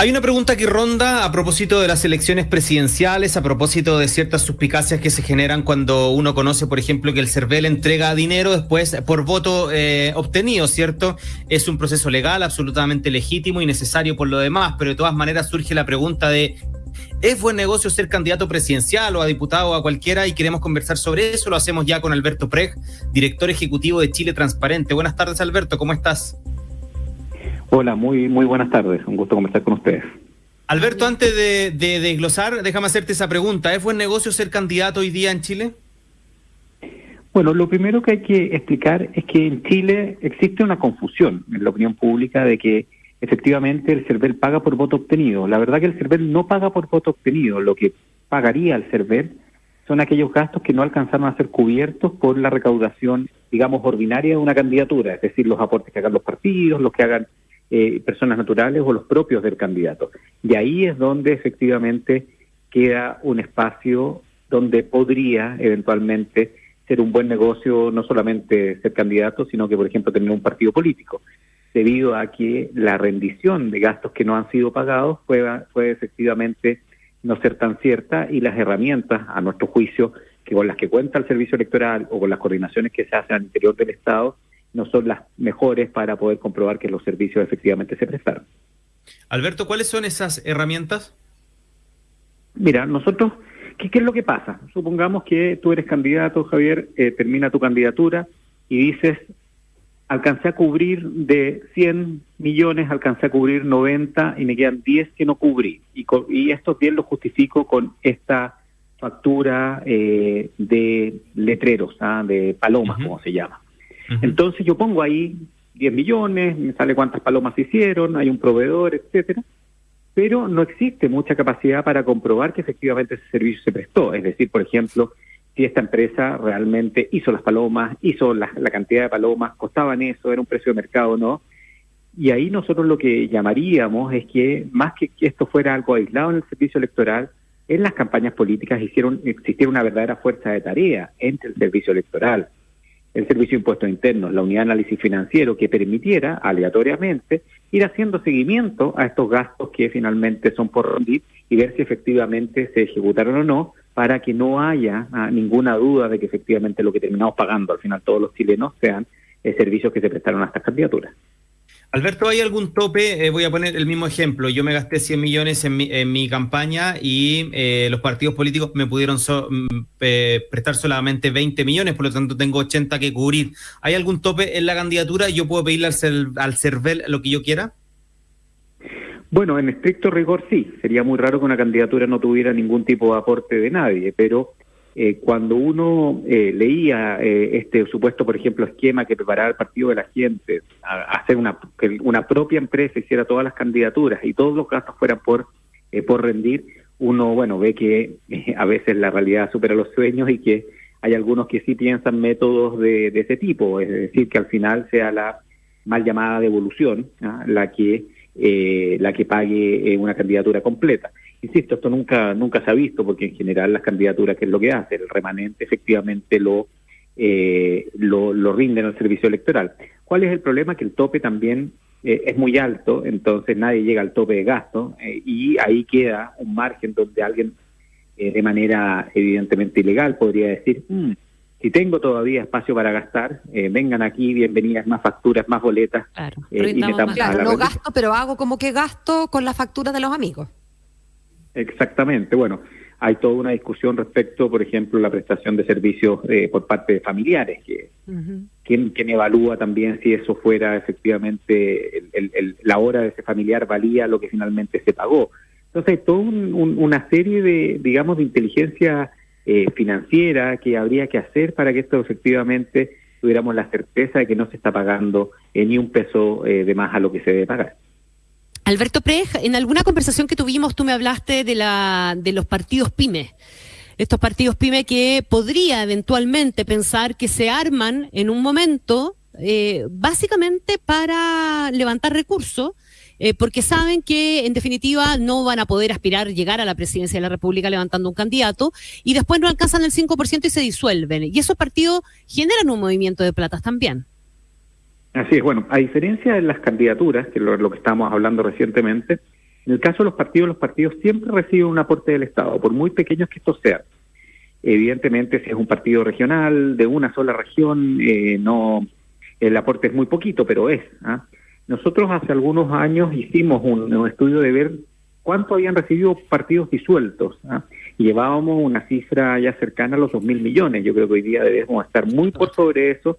Hay una pregunta que ronda a propósito de las elecciones presidenciales, a propósito de ciertas suspicacias que se generan cuando uno conoce, por ejemplo, que el CERVEL entrega dinero después por voto eh, obtenido, ¿cierto? Es un proceso legal, absolutamente legítimo y necesario por lo demás, pero de todas maneras surge la pregunta de ¿Es buen negocio ser candidato presidencial o a diputado o a cualquiera? Y queremos conversar sobre eso. Lo hacemos ya con Alberto Preg, director ejecutivo de Chile Transparente. Buenas tardes, Alberto. ¿Cómo estás? Hola, muy, muy buenas tardes. Un gusto conversar con ustedes. Alberto, antes de, desglosar, déjame hacerte esa pregunta. ¿Es buen negocio ser candidato hoy día en Chile? Bueno, lo primero que hay que explicar es que en Chile existe una confusión en la opinión pública de que efectivamente el CERVEL paga por voto obtenido. La verdad que el CERVEL no paga por voto obtenido. Lo que pagaría el CERVEL son aquellos gastos que no alcanzaron a ser cubiertos por la recaudación, digamos, ordinaria de una candidatura, es decir, los aportes que hagan los partidos, los que hagan eh, personas naturales o los propios del candidato. Y ahí es donde efectivamente queda un espacio donde podría eventualmente ser un buen negocio no solamente ser candidato, sino que, por ejemplo, tener un partido político, debido a que la rendición de gastos que no han sido pagados puede, puede efectivamente no ser tan cierta y las herramientas, a nuestro juicio, que con las que cuenta el servicio electoral o con las coordinaciones que se hacen al interior del Estado, no son las mejores para poder comprobar que los servicios efectivamente se prestaron. Alberto, ¿cuáles son esas herramientas? Mira, nosotros, ¿qué, es lo que pasa? Supongamos que tú eres candidato, Javier, eh, termina tu candidatura y dices, alcancé a cubrir de 100 millones, alcancé a cubrir 90 y me quedan 10 que no cubrí. Y, y esto bien lo justifico con esta factura eh, de letreros, ¿ah? de palomas, como se llama. Entonces yo pongo ahí 10 millones, me sale cuántas palomas hicieron, hay un proveedor, etcétera, pero no existe mucha capacidad para comprobar que efectivamente ese servicio se prestó. Es decir, por ejemplo, si esta empresa realmente hizo las palomas, hizo la, cantidad de palomas, costaban eso, era un precio de mercado o no. Y ahí nosotros lo que llamaríamos es que más que esto fuera algo aislado en el servicio electoral, en las campañas políticas hicieron existir una verdadera fuerza de tarea entre el servicio electoral, el Servicio de Impuestos Internos, la Unidad de Análisis Financiero, que permitiera aleatoriamente ir haciendo seguimiento a estos gastos que finalmente son por rendir y ver si efectivamente se ejecutaron o no, para que no haya ah, ninguna duda de que efectivamente lo que terminamos pagando al final todos los chilenos sean eh, servicios que se prestaron a estas candidaturas. Alberto, ¿hay algún tope? Eh, voy a poner el mismo ejemplo. Yo me gasté 100 millones en mi, campaña y eh, los partidos políticos me pudieron mm, prestar solamente 20 millones, por lo tanto tengo 80 que cubrir. ¿Hay algún tope en la candidatura? ¿Yo puedo pedirle al, al CERVEL lo que yo quiera? Bueno, en estricto rigor sí. Sería muy raro que una candidatura no tuviera ningún tipo de aporte de nadie, pero eh, cuando uno eh, leía eh, este supuesto, por ejemplo, esquema que preparaba el Partido de la Gente, hacer una, que una propia empresa hiciera todas las candidaturas y todos los gastos fueran por, por rendir, uno, bueno, ve que a veces la realidad supera los sueños y que hay algunos que sí piensan métodos de, ese tipo, es decir, que al final sea la mal llamada devolución ¿ah? la que la que pague una candidatura completa. Insisto, esto nunca nunca se ha visto porque en general las candidaturas, ¿qué es lo que hace? El remanente efectivamente lo, eh, lo, lo rinden al servicio electoral. ¿Cuál es el problema? Que el tope también eh, es muy alto, entonces nadie llega al tope de gasto eh, y ahí queda un margen donde alguien de manera evidentemente ilegal podría decir, mm, si tengo todavía espacio para gastar, vengan aquí, bienvenidas, más facturas, más boletas. Claro, y claro no gasto, pero hago como que gasto con las facturas de los amigos. Exactamente, bueno, hay toda una discusión respecto, por ejemplo, la prestación de servicios eh, por parte de familiares, que ¿quién, evalúa también si eso fuera efectivamente la hora de ese familiar valía lo que finalmente se pagó. Entonces, hay toda una serie de, digamos, de inteligencia eh, financiera que habría que hacer para que esto efectivamente tuviéramos la certeza de que no se está pagando eh, ni un peso de más a lo que se debe pagar. Alberto Prej, en alguna conversación que tuvimos tú me hablaste de, la, de los partidos pymes. Estos partidos pyme que podría eventualmente pensar que se arman en un momento eh, básicamente para levantar recursos, eh, porque saben que en definitiva no van a poder aspirar llegar a la presidencia de la República levantando un candidato y después no alcanzan el 5% y se disuelven. Y esos partidos generan un movimiento de platas también. Así es, bueno, a diferencia de las candidaturas, que es lo, que estábamos hablando recientemente, En el caso de los partidos, los partidos siempre reciben un aporte del Estado, por muy pequeños que estos sean. Evidentemente, si es un partido regional de una sola región, eh, no el aporte es muy poquito, pero es. ¿ah? Nosotros hace algunos años hicimos un, estudio de ver cuánto habían recibido partidos disueltos. Y llevábamos una cifra ya cercana a los dos mil millones. Yo creo que hoy día debemos estar muy por sobre eso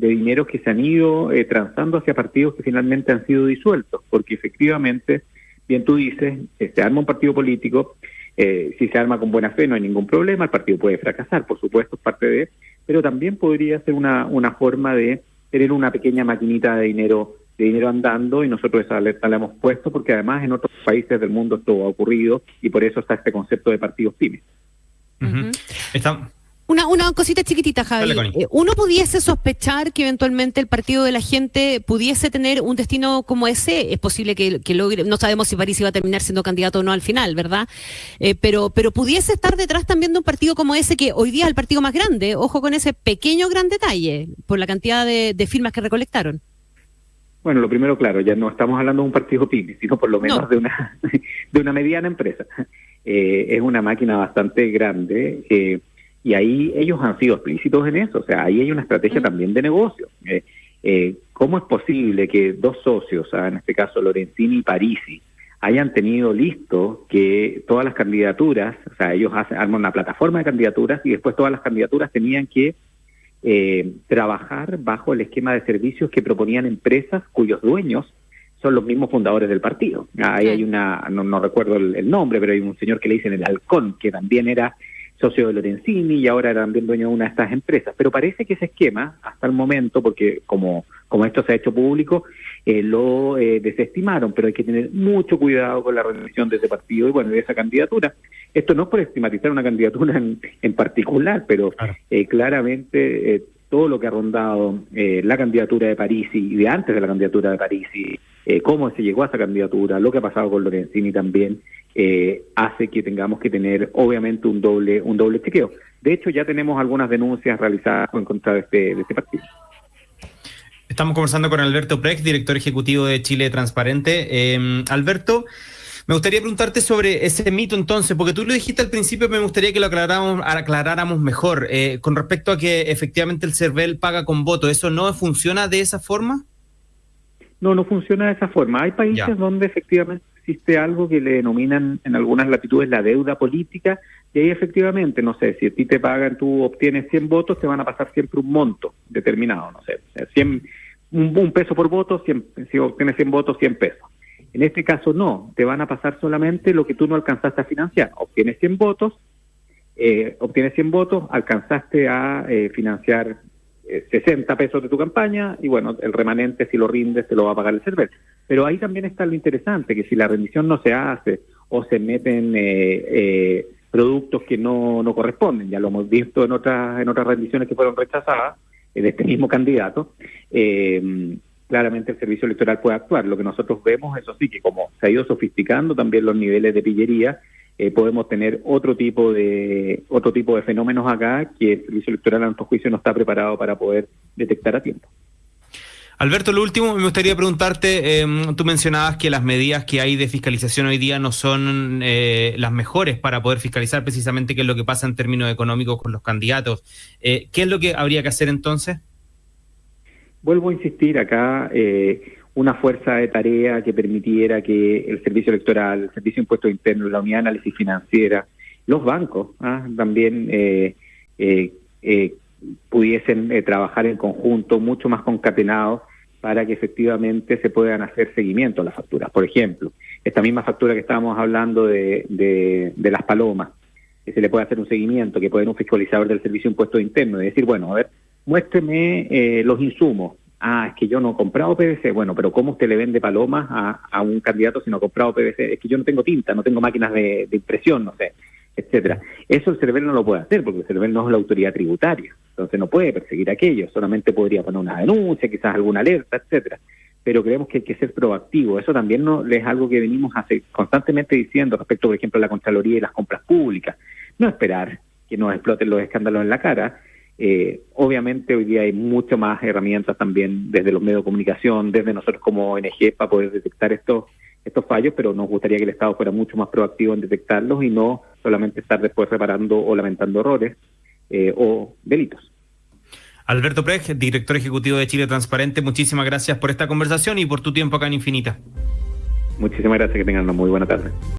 de dinero que se han ido eh, transando hacia partidos que finalmente han sido disueltos, porque efectivamente, bien tú dices, eh, se arma un partido político, eh, si se arma con buena fe no hay ningún problema, el partido puede fracasar, por supuesto, es parte de, pero también podría ser una, una forma de tener una pequeña maquinita de dinero de dinero andando y nosotros esa alerta la hemos puesto porque además en otros países del mundo esto ha ocurrido y por eso está este concepto de partidos pymes. Una, una cosita chiquitita, Javi. Eh, ¿Uno pudiese sospechar que eventualmente el partido de la gente pudiese tener un destino como ese? Es posible que, logre, no sabemos si París iba a terminar siendo candidato o no al final, ¿verdad? Eh, pero, pero pudiese estar detrás también de un partido como ese, que hoy día es el partido más grande. Ojo con ese pequeño gran detalle, por la cantidad de, firmas que recolectaron. Bueno, lo primero, claro, ya no estamos hablando de un partido pyme, sino por lo menos de una de una mediana empresa. Eh, es una máquina bastante grande. Eh, y ahí ellos han sido explícitos en eso, o sea, ahí hay una estrategia también de negocio. Eh, eh, ¿Cómo es posible que dos socios, ah, en este caso Lorenzini y Parisi, hayan tenido listo que todas las candidaturas, o sea, ellos hacen, arman una plataforma de candidaturas y después todas las candidaturas tenían que eh, trabajar bajo el esquema de servicios que proponían empresas cuyos dueños son los mismos fundadores del partido. Ahí hay una, no, recuerdo el, el, nombre, pero hay un señor que le dicen el halcón, que también era socio de Lorenzini y ahora también dueño de una de estas empresas. Pero parece que ese esquema, hasta el momento, porque como, como esto se ha hecho público, eh, lo eh, desestimaron, pero hay que tener mucho cuidado con la rendición de ese partido y bueno, de esa candidatura. Esto no es por estigmatizar una candidatura en, en particular, pero eh, claramente todo lo que ha rondado la candidatura de París y de antes de la candidatura de París y cómo se llegó a esa candidatura, lo que ha pasado con Lorenzini también, eh, hace que tengamos que tener obviamente un doble un doble chequeo. De hecho, ya tenemos algunas denuncias realizadas en contra de este, de este partido. Estamos conversando con Alberto Prex, director ejecutivo de Chile Transparente. Em, Alberto, me gustaría preguntarte sobre ese mito entonces, porque tú lo dijiste al principio, me gustaría que lo aclaráramos, aclaráramos mejor. Eh, con respecto a que efectivamente el CERVEL paga con voto, ¿eso no funciona de esa forma? No, no funciona de esa forma. Hay países donde efectivamente existe algo que le denominan en algunas latitudes la deuda política, y ahí efectivamente, no sé, si a ti te pagan, tú obtienes 100 votos, te van a pasar siempre un monto determinado, no sé, 100, un, peso por voto, si obtienes 100 votos, 100 pesos. En este caso no, te van a pasar solamente lo que tú no alcanzaste a financiar. Obtienes 100 votos, eh, obtienes 100 votos, alcanzaste a eh, financiar 60 eh, pesos de tu campaña y bueno, el remanente si lo rindes te lo va a pagar el CERVEL. Pero ahí también está lo interesante, que si la rendición no se hace o se meten eh, eh, productos que no, no corresponden, ya lo hemos visto en otras, en otras rendiciones que fueron rechazadas de este mismo candidato, claramente el servicio electoral puede actuar. Lo que nosotros vemos, eso sí, que como se ha ido sofisticando también los niveles de pillería, eh, podemos tener otro tipo de otro tipo de fenómenos acá que el servicio electoral a nuestro juicio no está preparado para poder detectar a tiempo. Alberto, lo último, me gustaría preguntarte, em, tú mencionabas que las medidas que hay de fiscalización hoy día no son eh, las mejores para poder fiscalizar precisamente qué es lo que pasa en términos económicos con los candidatos. Eh, ¿Qué es lo que habría que hacer entonces? Vuelvo a insistir acá, eh, una fuerza de tarea que permitiera que el Servicio Electoral, el Servicio de Impuestos Internos, la Unidad de Análisis Financiera, los bancos ¿ah? también eh, eh, eh, pudiesen trabajar en conjunto, mucho más concatenados, para que efectivamente se puedan hacer seguimiento a las facturas. Por ejemplo, esta misma factura que estábamos hablando de, de, las palomas, que se le puede hacer un seguimiento, que puede un fiscalizador del Servicio de Impuestos Internos y decir, bueno, a ver, muéstreme los insumos, ah, es que yo no he comprado PVC. Bueno, pero ¿cómo usted le vende palomas a, un candidato si no ha comprado PVC? Es que yo no tengo tinta, no tengo máquinas de, impresión, no sé, etcétera. Eso el CERVEL no lo puede hacer porque el CERVEL no es la autoridad tributaria, entonces no puede perseguir aquello, solamente podría poner una denuncia, quizás alguna alerta, etcétera. Pero creemos que hay que ser proactivo. Eso también no, es algo que venimos hace, constantemente diciendo respecto, por ejemplo, a la Contraloría y las compras públicas. No esperar que nos exploten los escándalos en la cara, eh, obviamente hoy día hay mucho más herramientas también desde los medios de comunicación, desde nosotros como ONG para poder detectar estos estos fallos, pero nos gustaría que el Estado fuera mucho más proactivo en detectarlos y no solamente estar después reparando o lamentando errores eh, o delitos. Alberto Prej, director ejecutivo de Chile Transparente, muchísimas gracias por esta conversación y por tu tiempo acá en Infinita. Muchísimas gracias, que tengan una muy buena tarde.